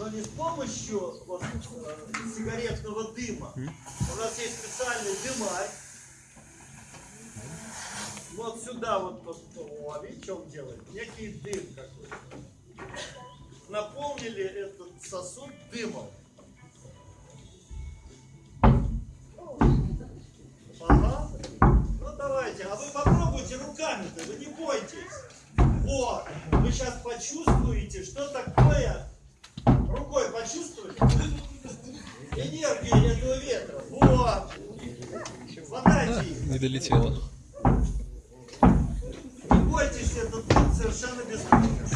но не с помощью вот, э, сигаретного дыма. У нас есть специальный дымарь. Вот сюда вот, вот о, видите, что он делает? Некий дым какой-то. Наполнили этот сосуд дымом. Ага. Ну давайте, а вы попробуйте руками-то, вы не бойтесь. Вот, вы сейчас почувствуете, что такое. Энергия этого ветра. Вот. Хватайте их. Не долетело. Не бойтесь, дым совершенно безвреден.